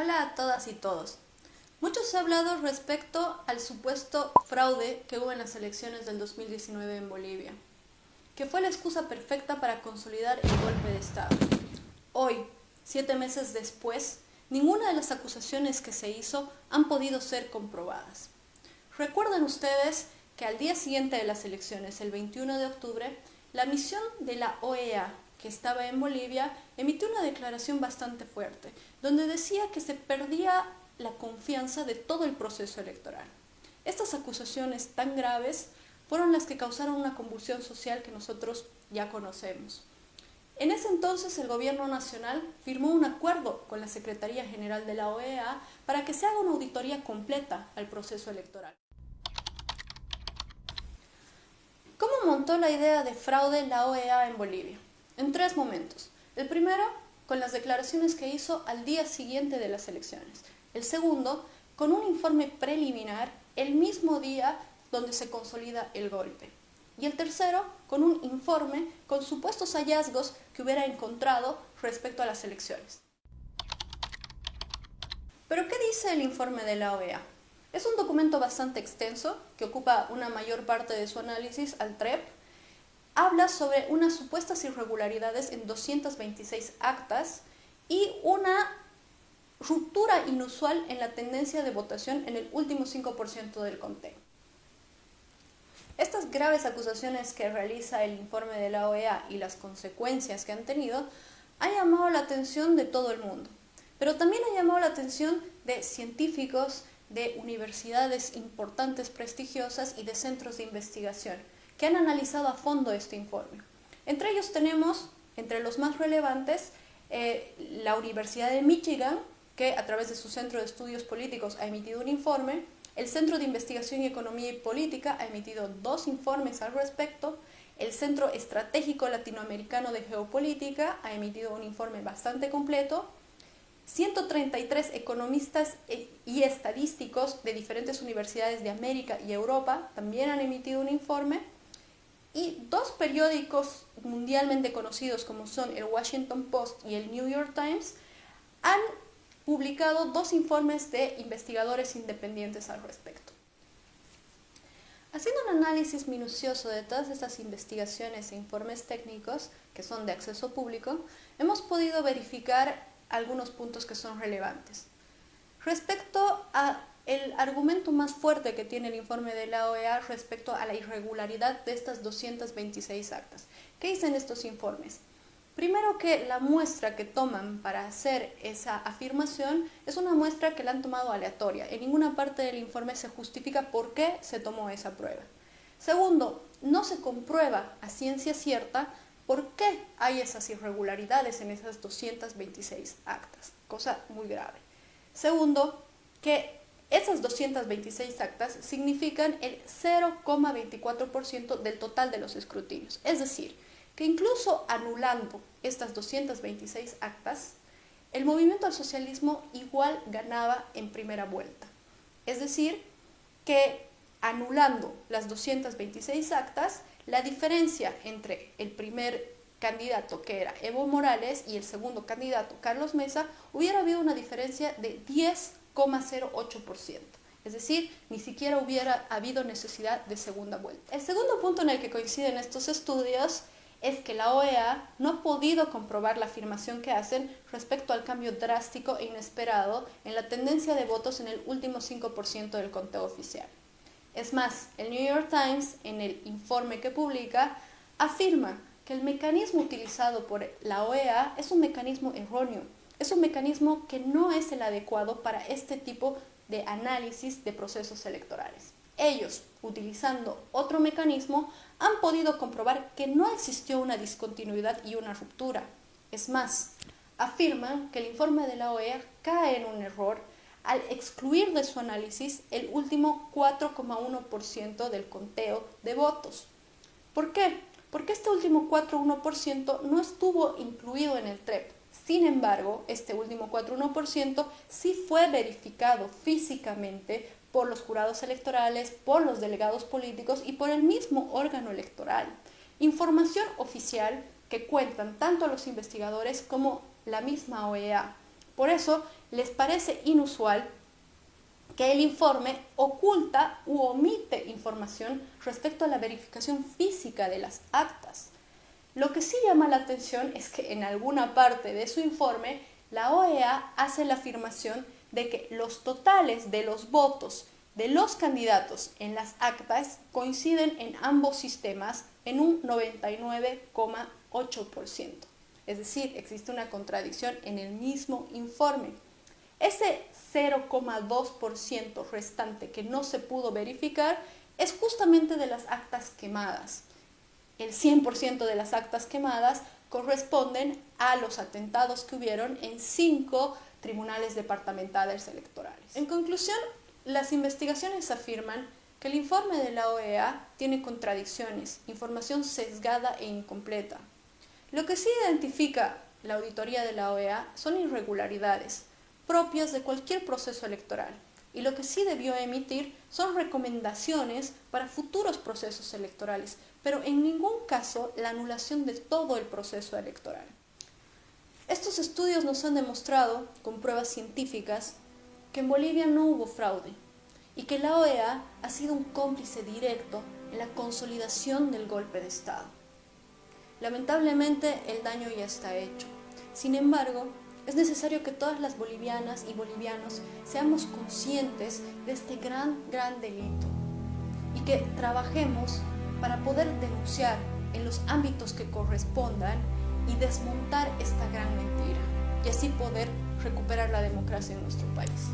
Hola a todas y todos. Mucho se ha hablado respecto al supuesto fraude que hubo en las elecciones del 2019 en Bolivia, que fue la excusa perfecta para consolidar el golpe de Estado. Hoy, siete meses después, ninguna de las acusaciones que se hizo han podido ser comprobadas. Recuerden ustedes que al día siguiente de las elecciones, el 21 de octubre, la misión de la OEA, que estaba en Bolivia, emitió una declaración bastante fuerte, donde decía que se perdía la confianza de todo el proceso electoral. Estas acusaciones tan graves fueron las que causaron una convulsión social que nosotros ya conocemos. En ese entonces el gobierno nacional firmó un acuerdo con la Secretaría General de la OEA para que se haga una auditoría completa al proceso electoral. ¿Cómo montó la idea de fraude la OEA en Bolivia? En tres momentos. El primero, con las declaraciones que hizo al día siguiente de las elecciones. El segundo, con un informe preliminar el mismo día donde se consolida el golpe y el tercero con un informe con supuestos hallazgos que hubiera encontrado respecto a las elecciones. ¿Pero qué dice el informe de la OEA? Es un documento bastante extenso que ocupa una mayor parte de su análisis al TREP. Habla sobre unas supuestas irregularidades en 226 actas y una ruptura inusual en la tendencia de votación en el último 5% del conteo. Estas graves acusaciones que realiza el informe de la OEA y las consecuencias que han tenido han llamado la atención de todo el mundo, pero también ha llamado la atención de científicos, de universidades importantes, prestigiosas y de centros de investigación que han analizado a fondo este informe. Entre ellos tenemos, entre los más relevantes, eh, la Universidad de Michigan, que a través de su Centro de Estudios Políticos ha emitido un informe, el Centro de Investigación y Economía y Política ha emitido dos informes al respecto. El Centro Estratégico Latinoamericano de Geopolítica ha emitido un informe bastante completo. 133 economistas e, y estadísticos de diferentes universidades de América y Europa también han emitido un informe. Y dos periódicos mundialmente conocidos como son el Washington Post y el New York Times han publicado dos informes de investigadores independientes al respecto. Haciendo un análisis minucioso de todas estas investigaciones e informes técnicos, que son de acceso público, hemos podido verificar algunos puntos que son relevantes. Respecto a el argumento más fuerte que tiene el informe de la OEA respecto a la irregularidad de estas 226 actas. ¿Qué dicen estos informes? Primero que la muestra que toman para hacer esa afirmación es una muestra que la han tomado aleatoria. En ninguna parte del informe se justifica por qué se tomó esa prueba. Segundo, no se comprueba a ciencia cierta por qué hay esas irregularidades en esas 226 actas, cosa muy grave. Segundo, que esas 226 actas significan el 0,24% del total de los escrutinios. Es decir, que incluso anulando estas 226 actas, el movimiento al socialismo igual ganaba en primera vuelta. Es decir, que anulando las 226 actas, la diferencia entre el primer candidato, que era Evo Morales, y el segundo candidato, Carlos Mesa, hubiera habido una diferencia de 10,08%. Es decir, ni siquiera hubiera habido necesidad de segunda vuelta. El segundo punto en el que coinciden estos estudios es que la OEA no ha podido comprobar la afirmación que hacen respecto al cambio drástico e inesperado en la tendencia de votos en el último 5% del conteo oficial. Es más, el New York Times, en el informe que publica, afirma que el mecanismo utilizado por la OEA es un mecanismo erróneo, es un mecanismo que no es el adecuado para este tipo de análisis de procesos electorales. Ellos, utilizando otro mecanismo, han podido comprobar que no existió una discontinuidad y una ruptura. Es más, afirman que el informe de la OEA cae en un error al excluir de su análisis el último 4,1% del conteo de votos. ¿Por qué? Porque este último 4,1% no estuvo incluido en el TREP. Sin embargo, este último 4,1% sí fue verificado físicamente por los jurados electorales, por los delegados políticos y por el mismo órgano electoral. Información oficial que cuentan tanto los investigadores como la misma OEA. Por eso les parece inusual que el informe oculta u omite información respecto a la verificación física de las actas. Lo que sí llama la atención es que en alguna parte de su informe la OEA hace la afirmación de que los totales de los votos de los candidatos en las actas coinciden en ambos sistemas en un 99,8%. Es decir, existe una contradicción en el mismo informe. Ese 0,2% restante que no se pudo verificar es justamente de las actas quemadas. El 100% de las actas quemadas corresponden a los atentados que hubieron en cinco tribunales departamentales electorales. En conclusión, las investigaciones afirman que el informe de la OEA tiene contradicciones, información sesgada e incompleta. Lo que sí identifica la auditoría de la OEA son irregularidades propias de cualquier proceso electoral y lo que sí debió emitir son recomendaciones para futuros procesos electorales, pero en ningún caso la anulación de todo el proceso electoral. Estos estudios nos han demostrado, con pruebas científicas, que en Bolivia no hubo fraude y que la OEA ha sido un cómplice directo en la consolidación del golpe de Estado. Lamentablemente el daño ya está hecho. Sin embargo, es necesario que todas las bolivianas y bolivianos seamos conscientes de este gran, gran delito y que trabajemos para poder denunciar en los ámbitos que correspondan y desmontar esta gran mentira y así poder recuperar la democracia en nuestro país.